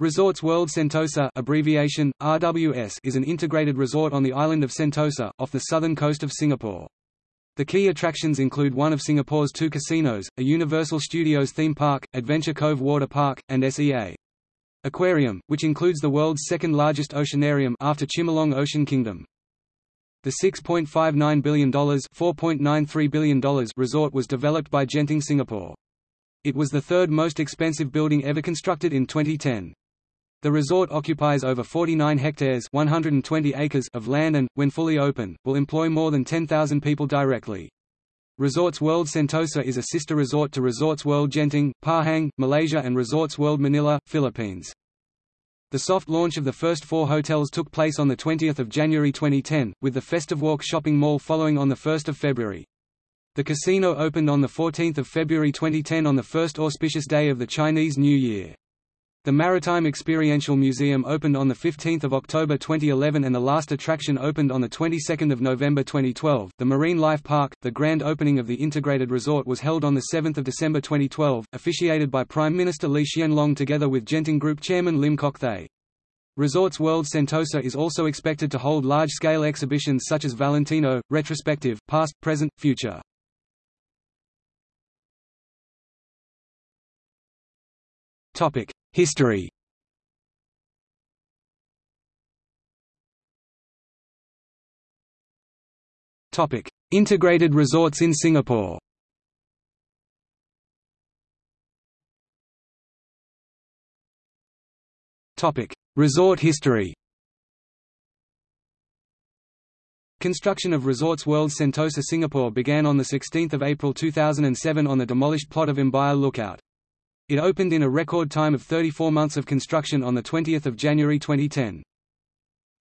Resorts World Sentosa abbreviation, RWS is an integrated resort on the island of Sentosa, off the southern coast of Singapore. The key attractions include one of Singapore's two casinos, a Universal Studios theme park, Adventure Cove Water Park, and SEA Aquarium, which includes the world's second largest oceanarium after Chimelong Ocean Kingdom. The $6.59 billion, $4.93 billion resort was developed by Genting Singapore. It was the third most expensive building ever constructed in 2010. The resort occupies over 49 hectares 120 acres of land and, when fully open, will employ more than 10,000 people directly. Resorts World Sentosa is a sister resort to Resorts World Genting, Pahang, Malaysia and Resorts World Manila, Philippines. The soft launch of the first four hotels took place on 20 January 2010, with the Festive Walk shopping mall following on 1 February. The casino opened on 14 February 2010 on the first auspicious day of the Chinese New Year. The Maritime Experiential Museum opened on 15 October 2011 and the last attraction opened on the 22nd of November 2012. The Marine Life Park, the grand opening of the integrated resort was held on 7 December 2012, officiated by Prime Minister Lee Hsien Loong together with Genting Group Chairman Lim Kok Thay. Resorts World Sentosa is also expected to hold large-scale exhibitions such as Valentino, Retrospective, Past, Present, Future. Topic: History Topic: Integrated resorts in Singapore. Topic: Resort history. Construction of Resorts World Sentosa Singapore began on 16 April 2007 on the demolished plot of Imbiah Lookout. It opened in a record time of 34 months of construction on 20 January 2010.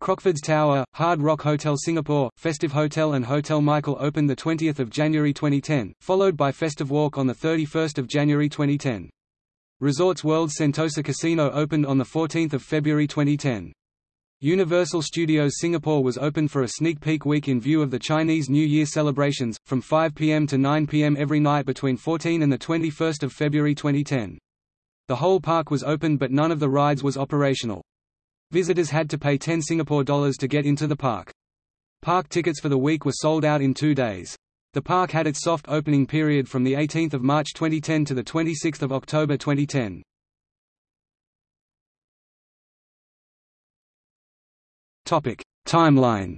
Crockfords Tower, Hard Rock Hotel Singapore, Festive Hotel and Hotel Michael opened 20 January 2010, followed by Festive Walk on 31 January 2010. Resorts World Sentosa Casino opened on 14 February 2010. Universal Studios Singapore was open for a sneak peek week in view of the Chinese New Year celebrations, from 5 p.m. to 9 p.m. every night between 14 and 21 February 2010. The whole park was open but none of the rides was operational. Visitors had to pay 10 Singapore dollars to get into the park. Park tickets for the week were sold out in two days. The park had its soft opening period from 18 March 2010 to 26 October 2010. Timeline.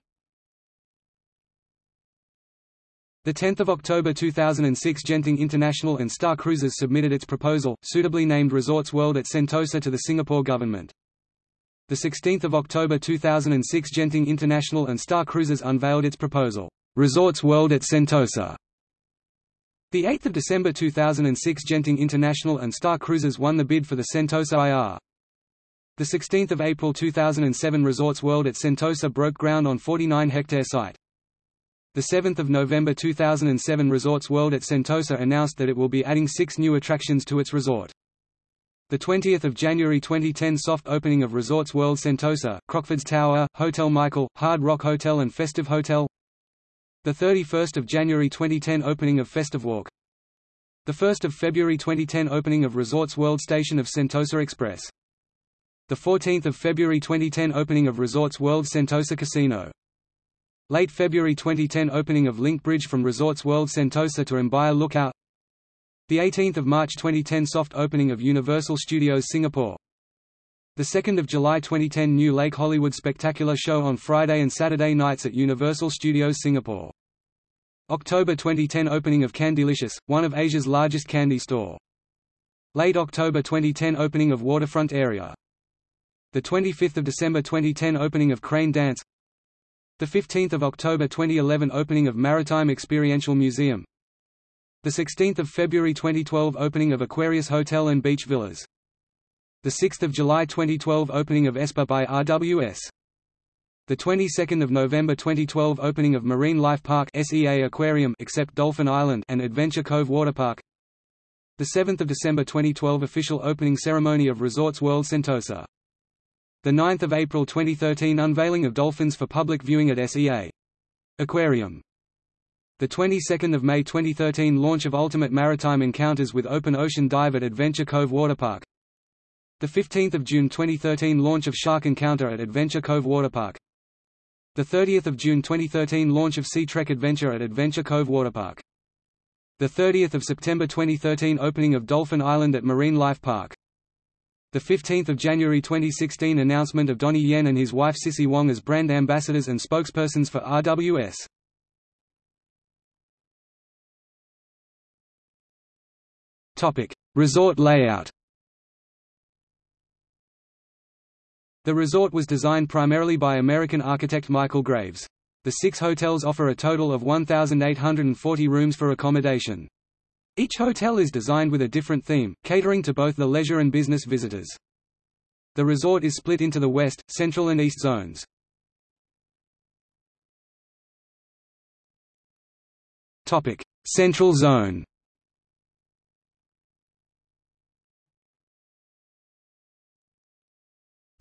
The 10th of October 2006 Genting International and Star Cruises submitted its proposal, suitably named Resorts World at Sentosa to the Singapore government. The 16th of October 2006 Genting International and Star Cruises unveiled its proposal, Resorts World at Sentosa. The 8th of December 2006 Genting International and Star Cruises won the bid for the Sentosa IR. The 16th of April 2007 Resorts World at Sentosa broke ground on 49-hectare site. The 7th of November 2007 Resorts World at Sentosa announced that it will be adding six new attractions to its resort. The 20th of January 2010 soft opening of Resorts World Sentosa, Crockfords Tower, Hotel Michael, Hard Rock Hotel and Festive Hotel. The 31st of January 2010 opening of Festive Walk. The 1st of February 2010 opening of Resorts World Station of Sentosa Express. The 14th of February 2010 opening of Resorts World Sentosa Casino. Late February 2010 opening of Link Bridge from Resorts World Sentosa to Imbiah Lookout. The 18th of March 2010 soft opening of Universal Studios Singapore. The 2nd of July 2010 new Lake Hollywood Spectacular show on Friday and Saturday nights at Universal Studios Singapore. October 2010 opening of Candylicious, one of Asia's largest candy store. Late October 2010 opening of Waterfront area. The 25th of December 2010 opening of Crane Dance. The 15th of October 2011 opening of Maritime Experiential Museum. The 16th of February 2012 opening of Aquarius Hotel and Beach Villas. The 6th of July 2012 opening of Espa by RWS. The 22nd of November 2012 opening of Marine Life Park SEA Aquarium except Dolphin Island and Adventure Cove Waterpark. The 7th of December 2012 official opening ceremony of Resorts World Sentosa. The 9th of April 2013 unveiling of dolphins for public viewing at SEA Aquarium. The 22nd of May 2013 launch of Ultimate Maritime Encounters with Open Ocean Dive at Adventure Cove Waterpark. The 15th of June 2013 launch of Shark Encounter at Adventure Cove Waterpark. The 30th of June 2013 launch of Sea Trek Adventure at Adventure Cove Waterpark. The 30th of September 2013 opening of Dolphin Island at Marine Life Park. The 15th of January 2016 announcement of Donnie Yen and his wife Cissy Wong as brand ambassadors and spokespersons for RWS. Topic: Resort layout. The resort was designed primarily by American architect Michael Graves. The six hotels offer a total of 1,840 rooms for accommodation. Each hotel is designed with a different theme, catering to both the leisure and business visitors. The resort is split into the west, central and east zones. Topic: Central zone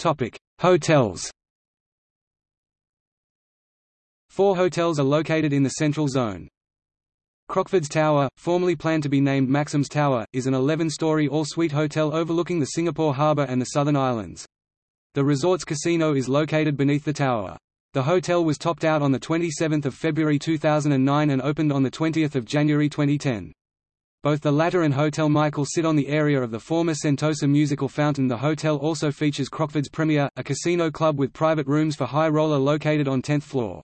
Topic: Hotels. Four hotels are located in the central zone. Crockford's Tower, formerly planned to be named Maxim's Tower, is an 11-story all-suite hotel overlooking the Singapore harbour and the Southern Islands. The resort's casino is located beneath the tower. The hotel was topped out on 27 February 2009 and opened on 20 January 2010. Both the latter and Hotel Michael sit on the area of the former Sentosa musical fountain. The hotel also features Crockford's Premier, a casino club with private rooms for high roller located on 10th floor.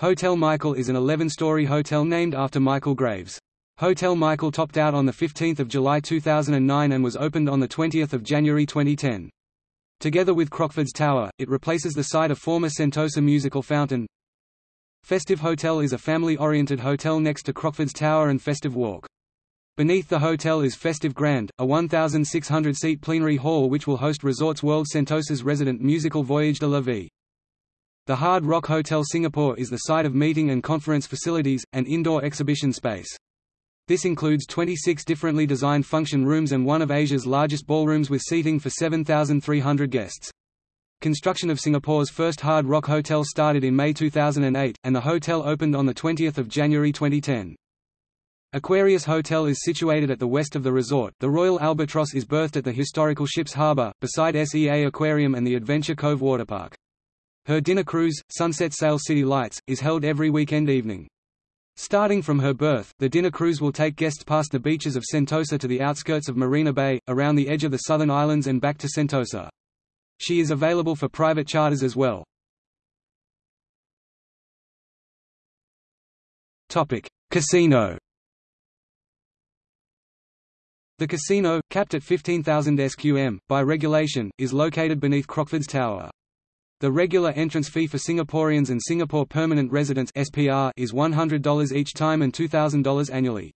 Hotel Michael is an 11-story hotel named after Michael Graves. Hotel Michael topped out on 15 July 2009 and was opened on 20 January 2010. Together with Crockford's Tower, it replaces the site of former Sentosa musical fountain. Festive Hotel is a family-oriented hotel next to Crockford's Tower and Festive Walk. Beneath the hotel is Festive Grand, a 1,600-seat plenary hall which will host Resorts World Sentosa's resident musical Voyage de la Vie. The Hard Rock Hotel Singapore is the site of meeting and conference facilities, and indoor exhibition space. This includes 26 differently designed function rooms and one of Asia's largest ballrooms with seating for 7,300 guests. Construction of Singapore's first Hard Rock Hotel started in May 2008, and the hotel opened on 20 January 2010. Aquarius Hotel is situated at the west of the resort. The Royal Albatross is berthed at the historical ship's harbour, beside SEA Aquarium and the Adventure Cove Waterpark. Her dinner cruise, Sunset Sail City Lights, is held every weekend evening. Starting from her berth, the dinner cruise will take guests past the beaches of Sentosa to the outskirts of Marina Bay, around the edge of the southern islands and back to Sentosa. She is available for private charters as well. Topic: Casino the casino, capped at 15,000 SQM, by regulation, is located beneath Crockford's Tower. The regular entrance fee for Singaporeans and Singapore Permanent Residents (SPR) is $100 each time and $2,000 annually.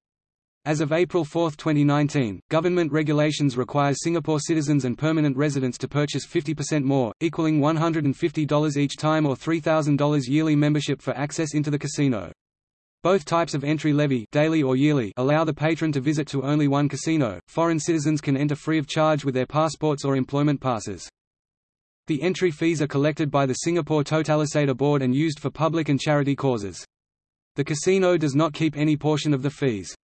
As of April 4, 2019, government regulations require Singapore citizens and permanent residents to purchase 50% more, equaling $150 each time or $3,000 yearly membership for access into the casino. Both types of entry levy daily or yearly allow the patron to visit to only one casino. Foreign citizens can enter free of charge with their passports or employment passes. The entry fees are collected by the Singapore Totalisator Board and used for public and charity causes. The casino does not keep any portion of the fees.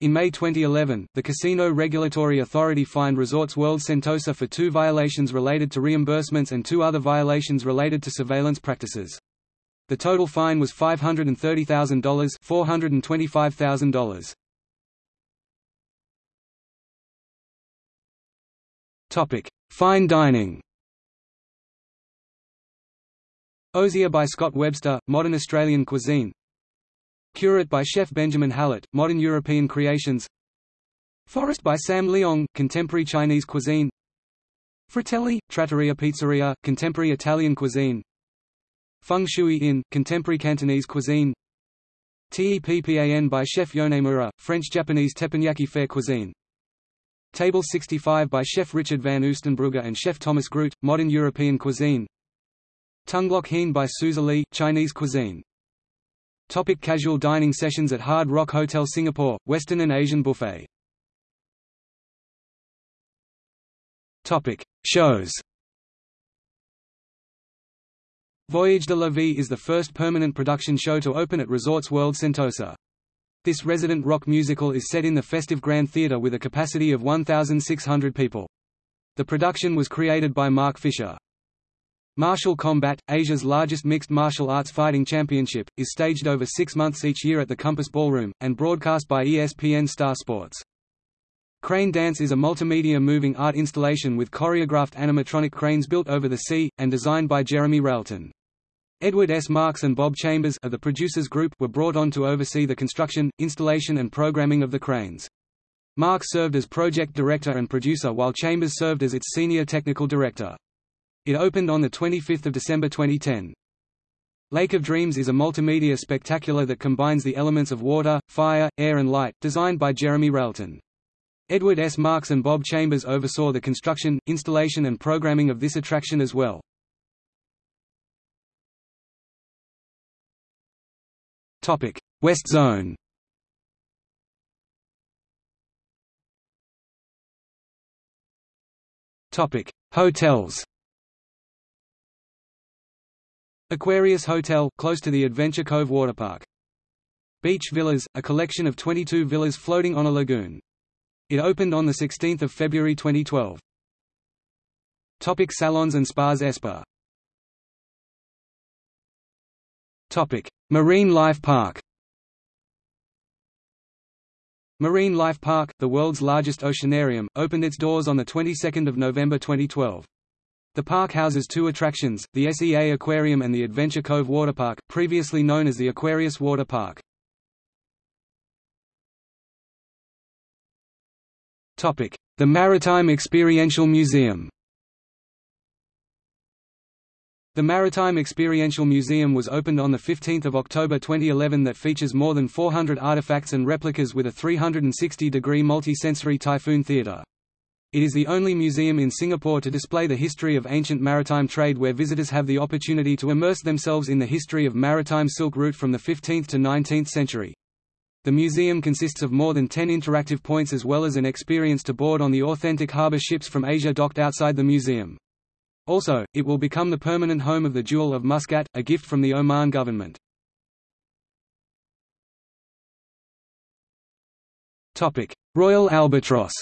In May 2011, the Casino Regulatory Authority fined Resorts World Sentosa for two violations related to reimbursements and two other violations related to surveillance practices. The total fine was $530,000 $425,000. Topic: Fine dining. Osia by Scott Webster, Modern Australian Cuisine. Curate by Chef Benjamin Hallett, Modern European Creations. Forest by Sam Leong, Contemporary Chinese Cuisine. Fratelli, Trattoria Pizzeria, Contemporary Italian Cuisine. Feng Shui Inn, Contemporary Cantonese Cuisine. Teppan by Chef Yonemura, French-Japanese teppanyaki fair cuisine. Table 65 by Chef Richard van Oostenbrugge and Chef Thomas Groot, Modern European Cuisine Tunglok Heen by Susur Lee, Chinese Cuisine Topic casual dining sessions at Hard Rock Hotel Singapore, Western and Asian Buffet Topic. Shows Voyage de la Vie is the first permanent production show to open at Resorts World Sentosa. This resident rock musical is set in the festive Grand Theatre with a capacity of 1,600 people. The production was created by Mark Fisher. Martial Combat, Asia's largest mixed martial arts fighting championship, is staged over six months each year at the Compass Ballroom, and broadcast by ESPN Star Sports. Crane Dance is a multimedia moving art installation with choreographed animatronic cranes built over the sea, and designed by Jeremy Railton. Edward S. Marks and Bob Chambers of the producers group were brought on to oversee the construction, installation and programming of the cranes. Marks served as project director and producer while Chambers served as its senior technical director. It opened on 25 December 2010. Lake of Dreams is a multimedia spectacular that combines the elements of water, fire, air and light, designed by Jeremy Railton. Edward S. Marks and Bob Chambers oversaw the construction, installation and programming of this attraction as well. West Zone Hotels Aquarius Hotel, close to the Adventure Cove Waterpark. Beach Villas, a collection of 22 villas floating on a lagoon. It opened on 16 February 2012. Topic salons and spas Espa Topic Marine Life Park Marine Life Park, the world's largest oceanarium, opened its doors on the 22nd of November 2012. The park houses two attractions, the SEA Aquarium and the Adventure Cove Waterpark, previously known as the Aquarius Water Park. The Maritime Experiential Museum The Maritime Experiential Museum was opened on 15 October 2011 that features more than 400 artifacts and replicas with a 360-degree multi-sensory typhoon theatre. It is the only museum in Singapore to display the history of ancient maritime trade where visitors have the opportunity to immerse themselves in the history of maritime Silk Route from the 15th to 19th century. The museum consists of more than 10 interactive points as well as an experience to board on the authentic harbour ships from Asia docked outside the museum. Also, it will become the permanent home of the Jewel of Muscat, a gift from the Oman government. Royal Albatross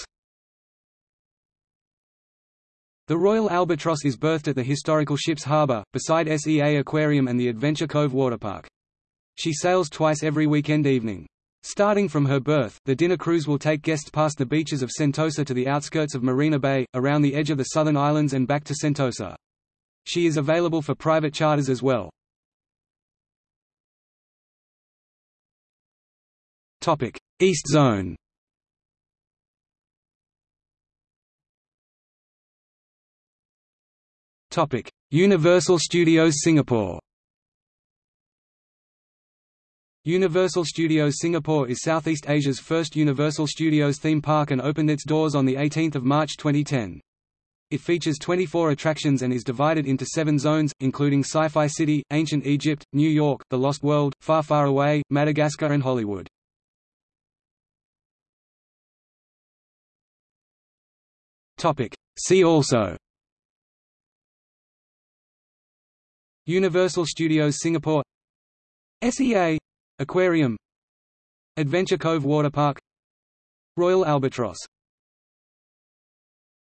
The Royal Albatross is berthed at the historical ship's harbour, beside SEA Aquarium and the Adventure Cove Waterpark. She sails twice every weekend evening. Starting from her berth, the dinner cruise will take guests past the beaches of Sentosa to the outskirts of Marina Bay, around the edge of the southern islands and back to Sentosa. She is available for private charters as well. East Zone Topic: Universal Studios Singapore. Universal Studios Singapore is Southeast Asia's first Universal Studios theme park and opened its doors on 18 March 2010. It features 24 attractions and is divided into seven zones, including Sci-Fi City, Ancient Egypt, New York, The Lost World, Far Far Away, Madagascar and Hollywood. See also Universal Studios Singapore SEA Aquarium Adventure Cove Waterpark Royal Albatross